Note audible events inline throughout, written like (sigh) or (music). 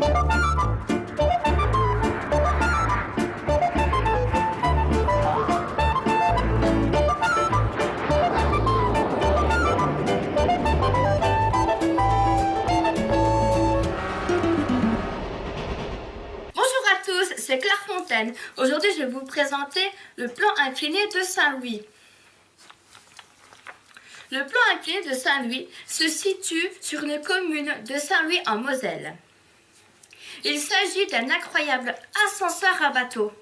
Bonjour à tous, c'est Claire Fontaine. Aujourd'hui, je vais vous présenter le plan incliné de Saint-Louis. Le plan incliné de Saint-Louis se situe sur une commune de Saint-Louis en Moselle. Il s'agit d'un incroyable ascenseur à bateau.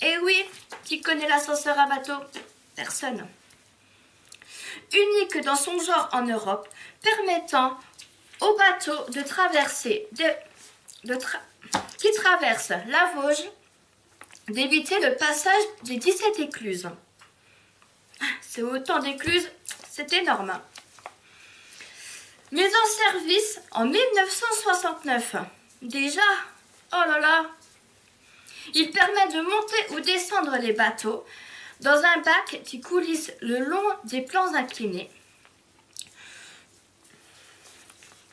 Et oui, qui connaît l'ascenseur à bateau? Personne. Unique dans son genre en Europe, permettant aux bateaux de traverser, qui traversent la Vosges, d'éviter le passage des 17 écluses. Ah, c'est autant d'écluses, c'est énorme. Mais en service en 1969. Déjà, oh là là, il permet de monter ou descendre les bateaux dans un bac qui coulisse le long des plans inclinés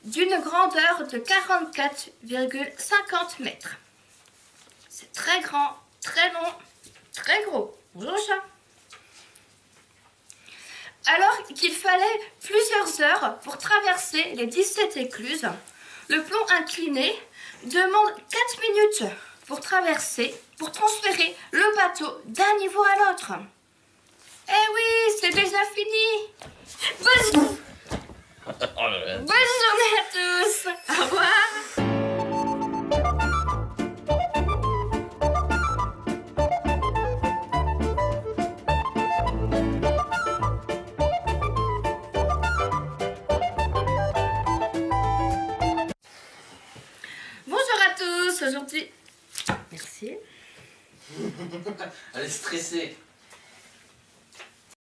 d'une grandeur de 44,50 mètres. C'est très grand, très long, très gros. Bonjour chat. Alors qu'il fallait plusieurs heures pour traverser les 17 écluses, le plomb incliné demande 4 minutes pour traverser, pour transférer le bateau d'un niveau à l'autre. Eh oui, c'est déjà fini. Bonne, aujourd'hui. Merci. (laughs) Elle est stressée.